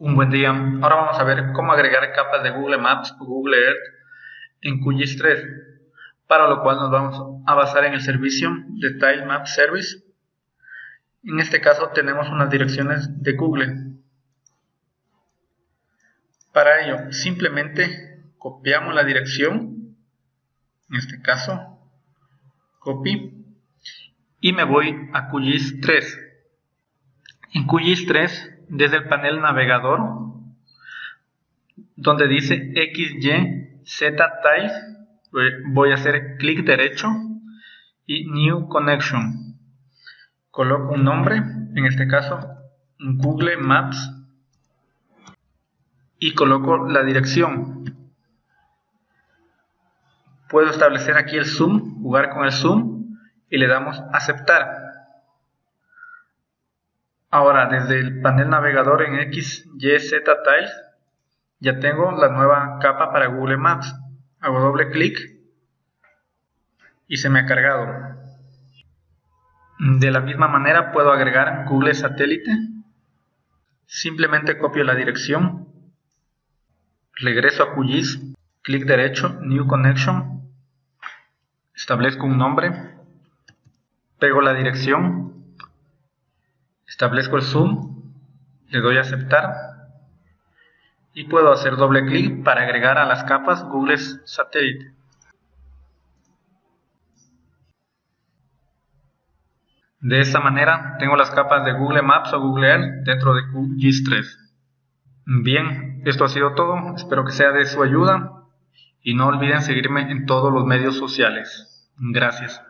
Un buen día. Ahora vamos a ver cómo agregar capas de Google Maps o Google Earth en QGIS 3, para lo cual nos vamos a basar en el servicio de Tile Map Service. En este caso tenemos unas direcciones de Google. Para ello, simplemente copiamos la dirección, en este caso, copy, y me voy a QGIS 3. En QGIS 3 desde el panel navegador donde dice XY Z Tiles voy a hacer clic derecho y New Connection. Coloco un nombre en este caso Google Maps y coloco la dirección. Puedo establecer aquí el zoom jugar con el zoom y le damos aceptar Ahora, desde el panel navegador en XYZ Tiles, ya tengo la nueva capa para Google Maps. Hago doble clic y se me ha cargado. De la misma manera puedo agregar Google Satélite. Simplemente copio la dirección, regreso a QGIS, clic derecho, New Connection, establezco un nombre, pego la dirección, Establezco el zoom, le doy a aceptar y puedo hacer doble clic para agregar a las capas Google Satellite. De esta manera tengo las capas de Google Maps o Google Earth dentro de QGIS 3. Bien, esto ha sido todo, espero que sea de su ayuda y no olviden seguirme en todos los medios sociales. Gracias.